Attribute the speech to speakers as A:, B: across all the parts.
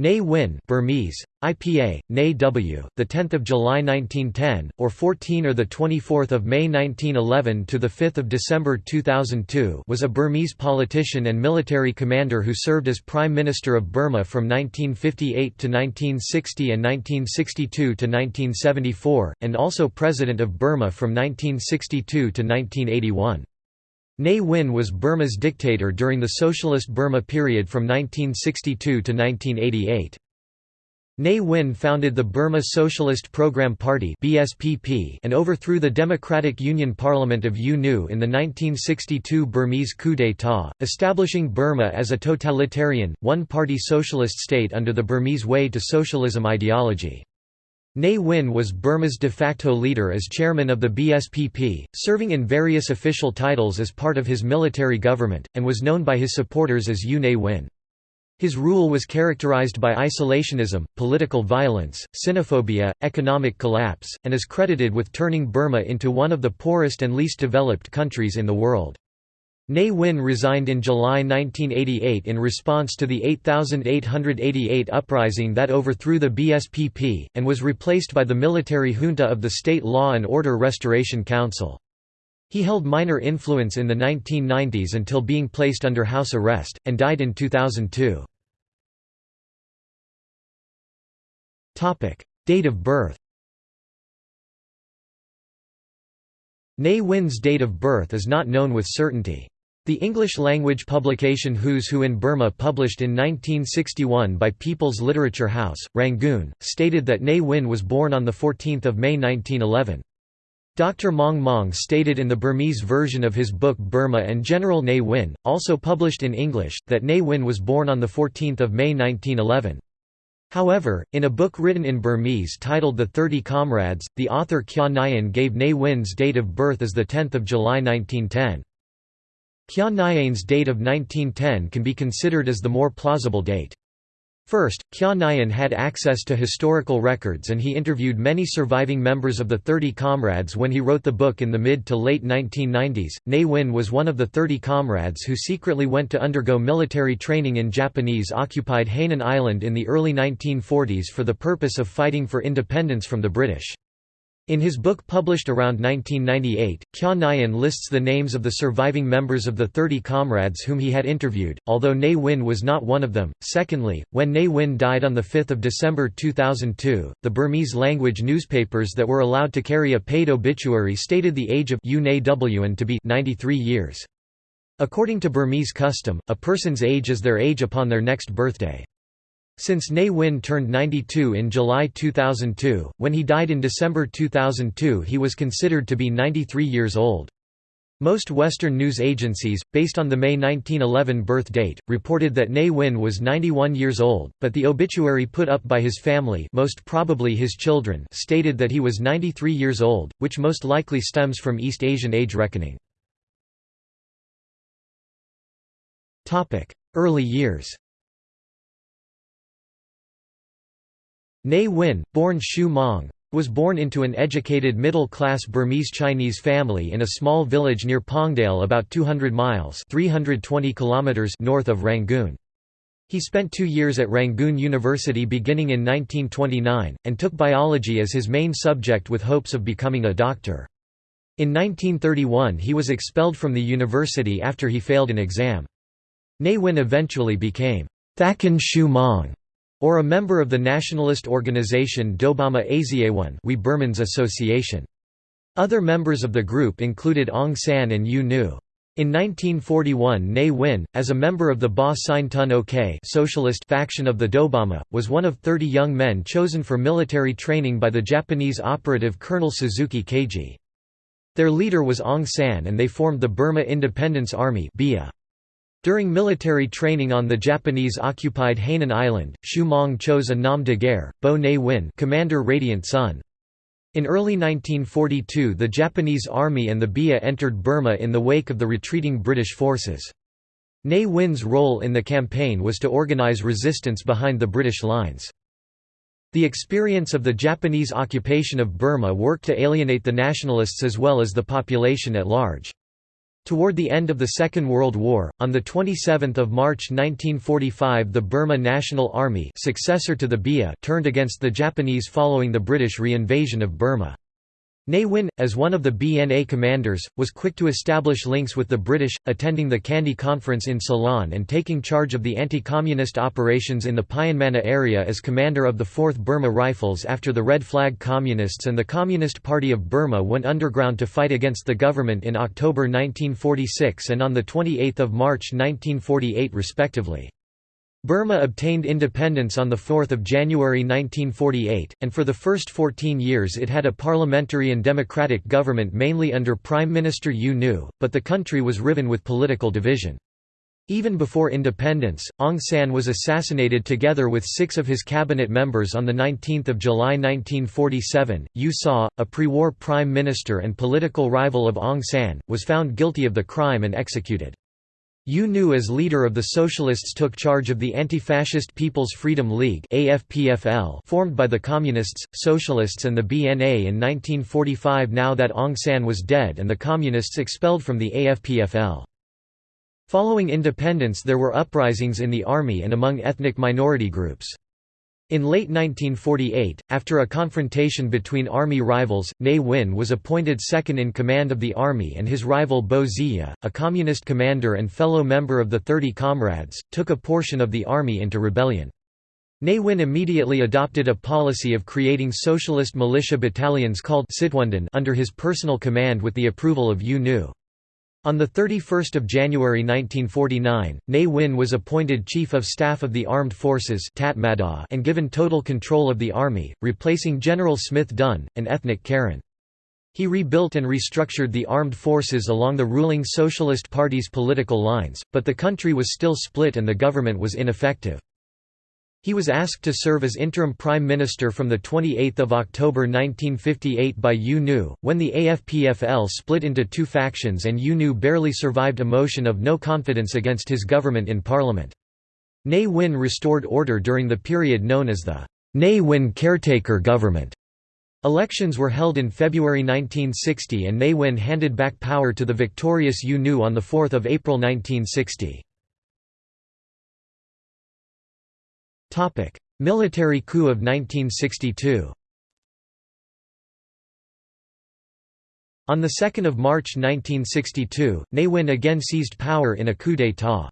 A: Ne Win Burmese, IPA, Ne W, the 10th of July 1910, or 14 or the 24th of May 1911 to the 5th of December 2002, was a Burmese politician and military commander who served as Prime Minister of Burma from 1958 to 1960 and 1962 to 1974, and also President of Burma from 1962 to 1981. Ne Win was Burma's dictator during the Socialist Burma period from 1962 to 1988. Ne Win founded the Burma Socialist Program Party and overthrew the Democratic Union Parliament of U Nu in the 1962 Burmese coup d'état, establishing Burma as a totalitarian, one-party socialist state under the Burmese Way to Socialism ideology. Ne Win was Burma's de facto leader as chairman of the BSPP, serving in various official titles as part of his military government, and was known by his supporters as U Ne Win. His rule was characterized by isolationism, political violence, xenophobia, economic collapse, and is credited with turning Burma into one of the poorest and least developed countries in the world. Ne Win resigned in July 1988 in response to the 8888 uprising that overthrew the BSPP, and was replaced by the military junta of the State Law and Order Restoration Council. He held minor influence in the 1990s until being placed under house arrest, and died in 2002. Date of birth Ne Win's date of birth is not known with certainty. The English-language publication Who's Who in Burma published in 1961 by People's Literature House, Rangoon, stated that Ne Win was born on 14 May 1911. Dr. Maung Maung stated in the Burmese version of his book Burma and General Ne Win, also published in English, that Ne Win was born on 14 May 1911. However, in a book written in Burmese titled The Thirty Comrades, the author Kyaw Nyein gave Ne Win's date of birth as 10 July 1910. Nyein's date of 1910 can be considered as the more plausible date. First, Nyain had access to historical records and he interviewed many surviving members of the Thirty Comrades when he wrote the book in the mid to late 1990s. Ne Win was one of the Thirty Comrades who secretly went to undergo military training in Japanese-occupied Hainan Island in the early 1940s for the purpose of fighting for independence from the British. In his book published around 1998, Kyaw Nyein lists the names of the surviving members of the 30 comrades whom he had interviewed, although Ne Win was not one of them. Secondly, when Ne Win died on 5 December 2002, the Burmese language newspapers that were allowed to carry a paid obituary stated the age of U Ne to be 93 years. According to Burmese custom, a person's age is their age upon their next birthday. Since Ne Win turned 92 in July 2002, when he died in December 2002 he was considered to be 93 years old. Most Western news agencies, based on the May 1911 birth date, reported that Ne Win was 91 years old, but the obituary put up by his family most probably his children stated that he was 93 years old, which most likely stems from East Asian age reckoning. Early years Ne Win, born Shu Maung, was born into an educated middle-class Burmese Chinese family in a small village near Paungdale about 200 miles 320 kilometers north of Rangoon. He spent two years at Rangoon University beginning in 1929, and took biology as his main subject with hopes of becoming a doctor. In 1931 he was expelled from the university after he failed an exam. Ne Win eventually became Thakin Shu Maung or a member of the nationalist organization Dobama Asiayone We Burmans Association. Other members of the group included Aung San and U Nu. In 1941 Ne Win, as a member of the Ba Sein Tun Ok socialist faction of the Dobama, was one of 30 young men chosen for military training by the Japanese operative Colonel Suzuki Keiji. Their leader was Aung San and they formed the Burma Independence Army BIA. During military training on the Japanese-occupied Hainan Island, Shu Maung chose a nom de guerre, Bo Ne Win Commander Radiant Sun. In early 1942 the Japanese Army and the BIA entered Burma in the wake of the retreating British forces. Ne Win's role in the campaign was to organize resistance behind the British lines. The experience of the Japanese occupation of Burma worked to alienate the nationalists as well as the population at large. Toward the end of the Second World War, on 27 March 1945 the Burma National Army successor to the BIA turned against the Japanese following the British re-invasion of Burma. Ne Win, as one of the BNA commanders, was quick to establish links with the British, attending the Kandy Conference in Ceylon and taking charge of the anti-communist operations in the Pyinmana area as commander of the 4th Burma Rifles after the Red Flag Communists and the Communist Party of Burma went underground to fight against the government in October 1946 and on 28 March 1948 respectively. Burma obtained independence on 4 January 1948, and for the first 14 years it had a parliamentary and democratic government mainly under Prime Minister U Nu, but the country was riven with political division. Even before independence, Aung San was assassinated together with six of his cabinet members on 19 July 1947. U Saw, a pre-war prime minister and political rival of Aung San, was found guilty of the crime and executed. U Nu as leader of the Socialists took charge of the Anti-Fascist People's Freedom League formed by the Communists, Socialists and the BNA in 1945 now that Aung San was dead and the Communists expelled from the AFPFL. Following independence there were uprisings in the army and among ethnic minority groups. In late 1948, after a confrontation between army rivals, Ne Win was appointed second in command of the army and his rival Bo Zeya, a communist commander and fellow member of the Thirty Comrades, took a portion of the army into rebellion. Ne Win immediately adopted a policy of creating socialist militia battalions called under his personal command with the approval of U Nu. On 31 January 1949, Ne Win was appointed Chief of Staff of the Armed Forces and given total control of the army, replacing General Smith Dunn, an ethnic Karen. He rebuilt and restructured the armed forces along the ruling Socialist Party's political lines, but the country was still split and the government was ineffective. He was asked to serve as interim prime minister from 28 October 1958 by U Nu, when the AFPFL split into two factions and U Nu barely survived a motion of no confidence against his government in parliament. Ne Win restored order during the period known as the Ne Win caretaker government. Elections were held in February 1960 and Ne Win handed back power to the victorious U Nu on 4 April 1960. Military coup of 1962 On 2 March 1962, Ne Win again seized power in a coup d'état.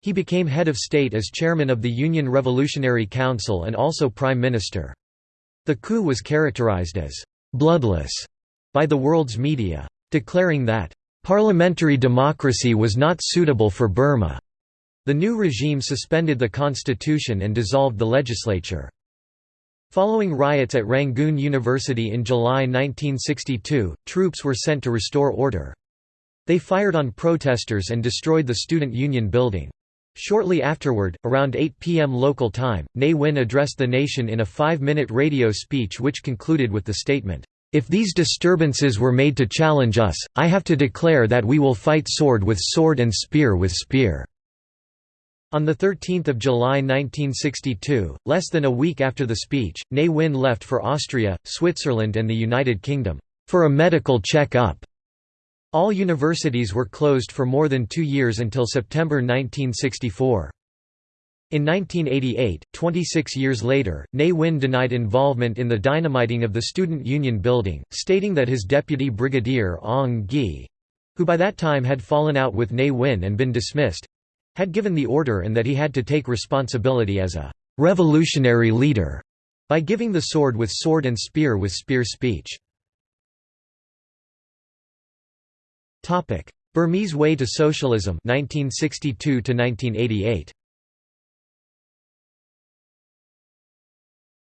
A: He became head of state as chairman of the Union Revolutionary Council and also prime minister. The coup was characterized as «bloodless» by the world's media, declaring that «parliamentary democracy was not suitable for Burma». The new regime suspended the constitution and dissolved the legislature. Following riots at Rangoon University in July 1962, troops were sent to restore order. They fired on protesters and destroyed the student union building. Shortly afterward, around 8 p.m. local time, Ne Win addressed the nation in a five-minute radio speech which concluded with the statement, "'If these disturbances were made to challenge us, I have to declare that we will fight sword with sword and spear with spear.' On 13 July 1962, less than a week after the speech, Ne Win left for Austria, Switzerland and the United Kingdom, "...for a medical check-up." All universities were closed for more than two years until September 1964. In 1988, 26 years later, Ne Win denied involvement in the dynamiting of the Student Union building, stating that his deputy brigadier Aung Gyi—who by that time had fallen out with Ne Win and been dismissed, had given the order and that he had to take responsibility as a «revolutionary leader» by giving the sword with sword and spear with spear speech. Burmese Way to Socialism 1962 1988.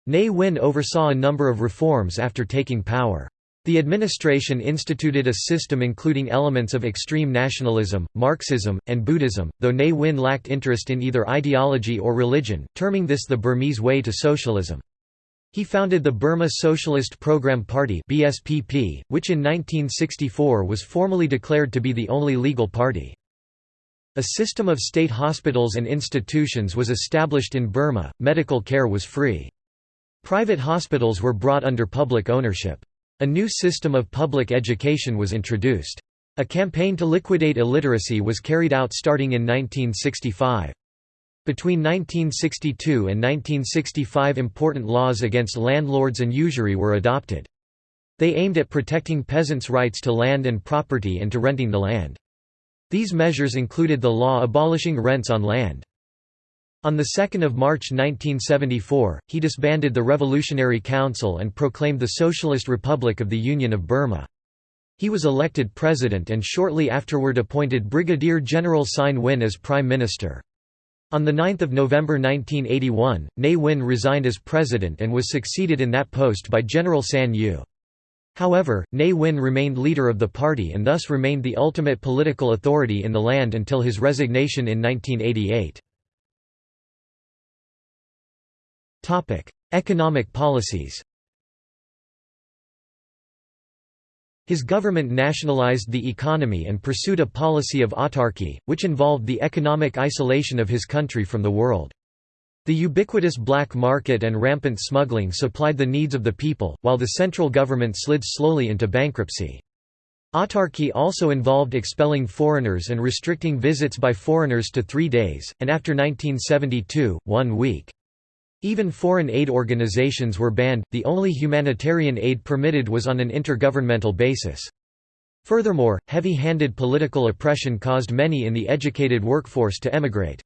A: Ne Win oversaw a number of reforms after taking power. The administration instituted a system including elements of extreme nationalism, Marxism, and Buddhism, though Ne Win lacked interest in either ideology or religion, terming this the Burmese way to socialism. He founded the Burma Socialist Program Party (BSPP), which in 1964 was formally declared to be the only legal party. A system of state hospitals and institutions was established in Burma. Medical care was free. Private hospitals were brought under public ownership. A new system of public education was introduced. A campaign to liquidate illiteracy was carried out starting in 1965. Between 1962 and 1965 important laws against landlords and usury were adopted. They aimed at protecting peasants' rights to land and property and to renting the land. These measures included the law abolishing rents on land. On 2 March 1974, he disbanded the Revolutionary Council and proclaimed the Socialist Republic of the Union of Burma. He was elected president and shortly afterward appointed Brigadier General Sein Win as prime minister. On 9 November 1981, Ne Win resigned as president and was succeeded in that post by General San Yu. However, Ne Win remained leader of the party and thus remained the ultimate political authority in the land until his resignation in 1988. Economic policies His government nationalized the economy and pursued a policy of autarky, which involved the economic isolation of his country from the world. The ubiquitous black market and rampant smuggling supplied the needs of the people, while the central government slid slowly into bankruptcy. Autarky also involved expelling foreigners and restricting visits by foreigners to three days, and after 1972, one week. Even foreign aid organizations were banned, the only humanitarian aid permitted was on an intergovernmental basis. Furthermore, heavy-handed political oppression caused many in the educated workforce to emigrate.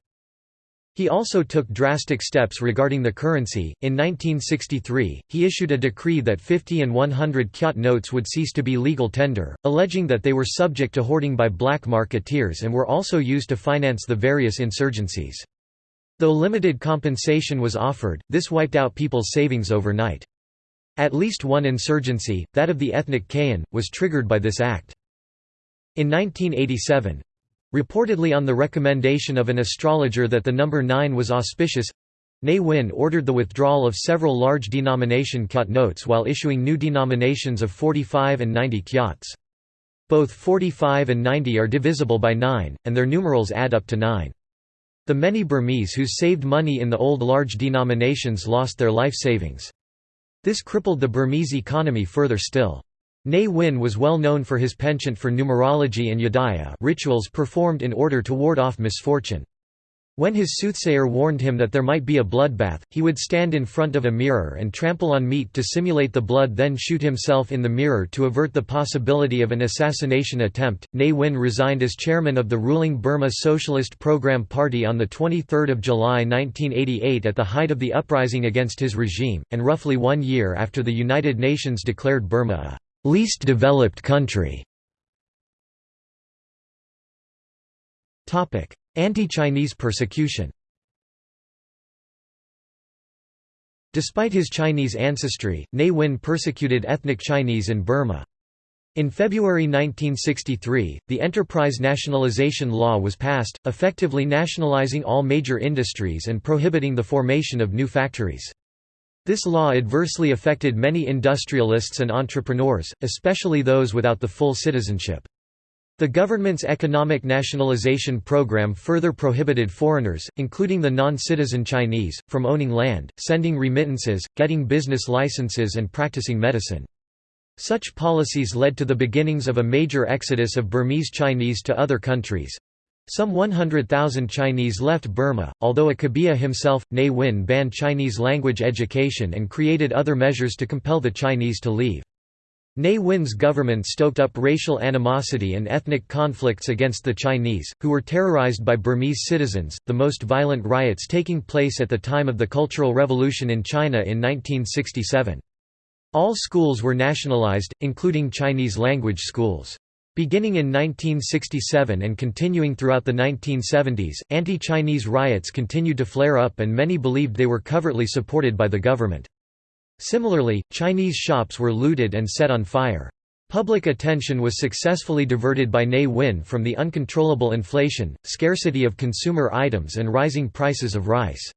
A: He also took drastic steps regarding the currency. In 1963, he issued a decree that 50 and 100 kyat notes would cease to be legal tender, alleging that they were subject to hoarding by black marketeers and were also used to finance the various insurgencies. Though limited compensation was offered, this wiped out people's savings overnight. At least one insurgency, that of the ethnic Kayan, was triggered by this act. In 1987, reportedly on the recommendation of an astrologer that the number 9 was auspicious, Ne Win ordered the withdrawal of several large denomination kyat notes while issuing new denominations of 45 and 90 kyats. Both 45 and 90 are divisible by 9, and their numerals add up to 9. The many Burmese who saved money in the old large denominations lost their life savings. This crippled the Burmese economy further still. Ne Win was well known for his penchant for numerology and yadaya rituals performed in order to ward off misfortune. When his soothsayer warned him that there might be a bloodbath, he would stand in front of a mirror and trample on meat to simulate the blood then shoot himself in the mirror to avert the possibility of an assassination attempt. Ne Win resigned as chairman of the ruling Burma Socialist Program Party on 23 July 1988 at the height of the uprising against his regime, and roughly one year after the United Nations declared Burma a «least developed country». Anti-Chinese persecution Despite his Chinese ancestry, Ne Win persecuted ethnic Chinese in Burma. In February 1963, the Enterprise Nationalization Law was passed, effectively nationalizing all major industries and prohibiting the formation of new factories. This law adversely affected many industrialists and entrepreneurs, especially those without the full citizenship. The government's economic nationalization program further prohibited foreigners, including the non-citizen Chinese, from owning land, sending remittances, getting business licenses and practicing medicine. Such policies led to the beginnings of a major exodus of Burmese Chinese to other countries. Some 100,000 Chinese left Burma, although Akabia himself, Ne Win banned Chinese language education and created other measures to compel the Chinese to leave. Ne Win's government stoked up racial animosity and ethnic conflicts against the Chinese, who were terrorized by Burmese citizens, the most violent riots taking place at the time of the Cultural Revolution in China in 1967. All schools were nationalized, including Chinese language schools. Beginning in 1967 and continuing throughout the 1970s, anti-Chinese riots continued to flare up and many believed they were covertly supported by the government. Similarly, Chinese shops were looted and set on fire. Public attention was successfully diverted by Ne Win from the uncontrollable inflation, scarcity of consumer items and rising prices of rice.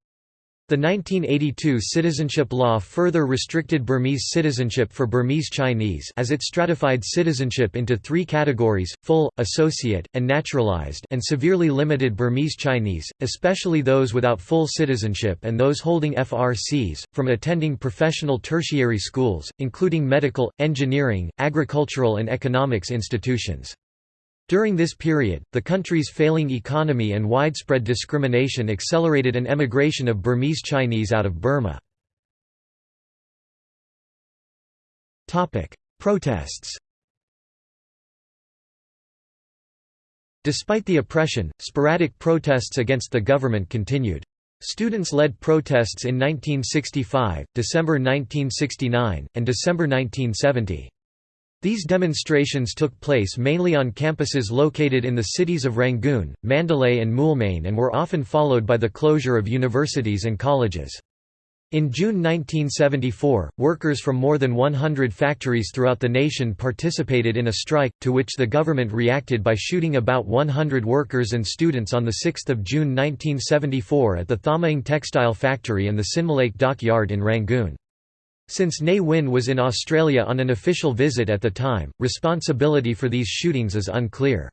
A: The 1982 citizenship law further restricted Burmese citizenship for Burmese Chinese as it stratified citizenship into three categories, full, associate, and naturalized and severely limited Burmese Chinese, especially those without full citizenship and those holding FRCs, from attending professional tertiary schools, including medical, engineering, agricultural and economics institutions. During this period, the country's failing economy and widespread discrimination accelerated an emigration of Burmese Chinese out of Burma. Protests Despite the oppression, sporadic protests against the government continued. Students led protests in 1965, December 1969, and December 1970. These demonstrations took place mainly on campuses located in the cities of Rangoon, Mandalay and Moulmein and were often followed by the closure of universities and colleges. In June 1974, workers from more than 100 factories throughout the nation participated in a strike, to which the government reacted by shooting about 100 workers and students on 6 June 1974 at the Thammaing Textile Factory and the Sinmalaik Dock Yard in Rangoon. Since Ne Win was in Australia on an official visit at the time, responsibility for these shootings is unclear.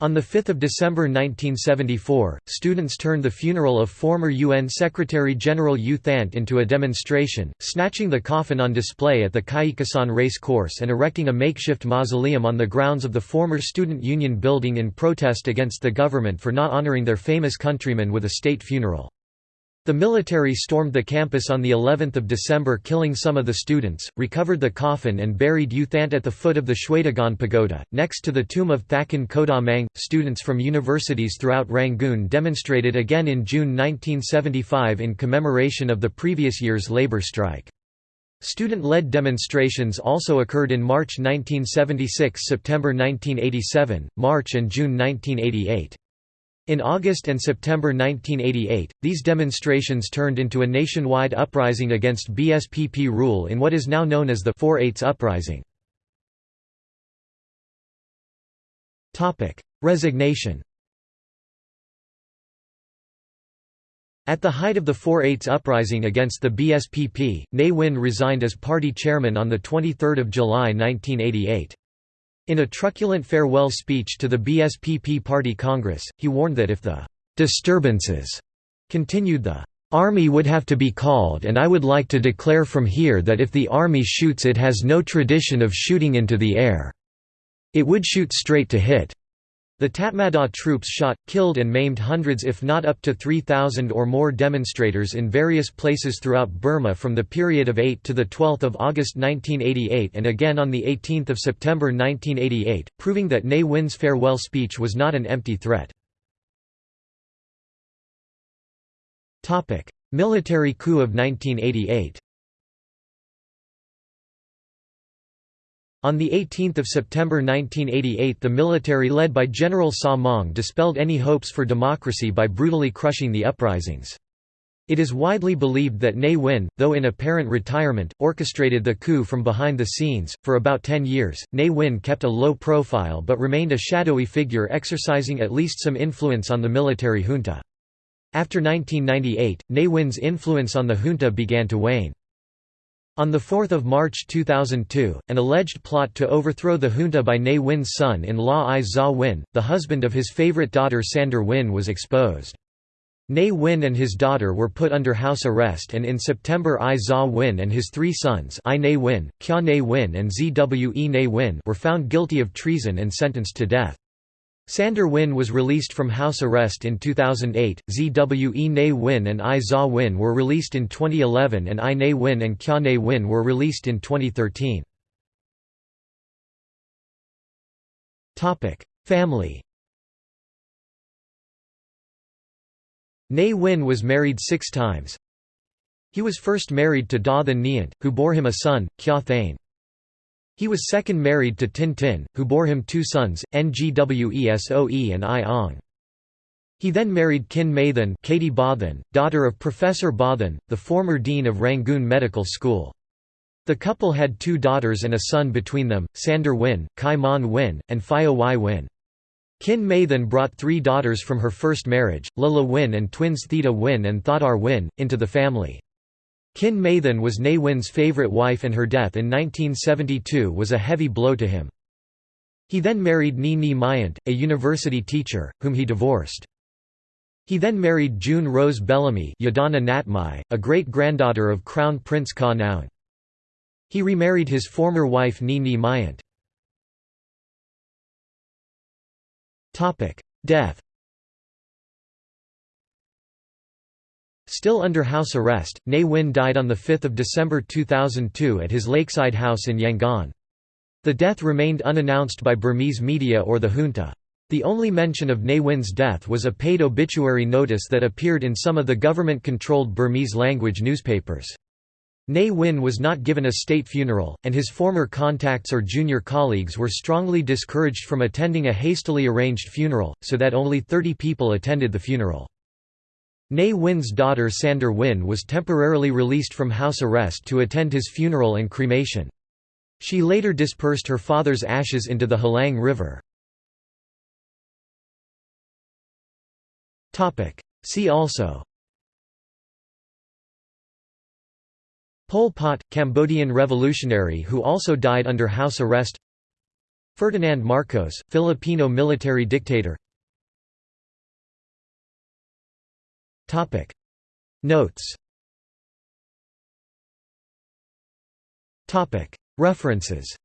A: On 5 December 1974, students turned the funeral of former UN Secretary-General U Thant into a demonstration, snatching the coffin on display at the Kyaikkasan race course and erecting a makeshift mausoleum on the grounds of the former Student Union building in protest against the government for not honoring their famous countryman with a state funeral. The military stormed the campus on the 11th of December killing some of the students, recovered the coffin and buried U Thant at the foot of the Shwedagon Pagoda, next to the tomb of Thakin Kodaw Hmaing. Students from universities throughout Rangoon demonstrated again in June 1975 in commemoration of the previous year's labor strike. Student-led demonstrations also occurred in March 1976 September 1987, March and June 1988. In August and September 1988, these demonstrations turned into a nationwide uprising against BSPP rule in what is now known as the 4/8 uprising. Resignation At the height of the 4/8 uprising against the BSPP, Ne Win resigned as party chairman on 23 July 1988. In a truculent farewell speech to the BSPP Party Congress, he warned that if the «disturbances» continued the «army would have to be called and I would like to declare from here that if the army shoots it has no tradition of shooting into the air. It would shoot straight to hit. The Tatmadaw troops shot, killed and maimed hundreds if not up to 3,000 or more demonstrators in various places throughout Burma from the period of 8 to 12 August 1988 and again on 18 September 1988, proving that Ne Win's farewell speech was not an empty threat. Military coup of 1988 On 18 September 1988 the military led by General Saw Maung dispelled any hopes for democracy by brutally crushing the uprisings. It is widely believed that Ne Win, though in apparent retirement, orchestrated the coup from behind the scenes. For about ten years, Ne Win kept a low profile but remained a shadowy figure exercising at least some influence on the military junta. After 1998, Ne Win's influence on the junta began to wane. On 4 March 2002, an alleged plot to overthrow the junta by Ne Win's son-in-law Aye Zaw Win, the husband of his favorite daughter Sandar Win was exposed. Ne Win and his daughter were put under house arrest and in September Aye Zaw Win and his three sons Aye Ne Win, Kya Ne Win and Zwe Ne Win were found guilty of treason and sentenced to death. Sandar Win was released from house arrest in 2008, Zwe Ne Win and Aye Zaw Win were released in 2011 and Aye Ne Win and Kya Ne Win were released in 2013. Family Ne Win was married six times. He was first married to Da Than Nyant, who bore him a son, Kya Thane. He was second married to Tin Tin, who bore him two sons, Ngwesoe and I Ong. He then married Khin May Than Katie Ba Than, daughter of Professor Ba Than, the former dean of Rangoon Medical School. The couple had two daughters and a son between them, Sandar Win, Kai Mon Win, and Phio Y Win. Khin May Than brought three daughters from her first marriage, Lila Win and twins Theta Win and Thodar Win, into the family. Khin May Than was Ne Win's favourite wife and her death in 1972 was a heavy blow to him. He then married Ni Ni Myint, a university teacher, whom he divorced. He then married June Rose Bellamy Yadana Natmai, a great-granddaughter of Crown Prince Ka Naung. He remarried his former wife Ni Ni Myint. Death Still under house arrest, Ne Win died on 5 December 2002 at his lakeside house in Yangon. The death remained unannounced by Burmese media or the junta. The only mention of Ne Win's death was a paid obituary notice that appeared in some of the government-controlled Burmese-language newspapers. Ne Win was not given a state funeral, and his former contacts or junior colleagues were strongly discouraged from attending a hastily arranged funeral, so that only 30 people attended the funeral. Ne Win's daughter Sandar Win was temporarily released from house arrest to attend his funeral and cremation. She later dispersed her father's ashes into the Hlaing River. See also Pol Pot, Cambodian revolutionary who also died under house arrest Ferdinand Marcos, Filipino military dictator Notes. Topic. References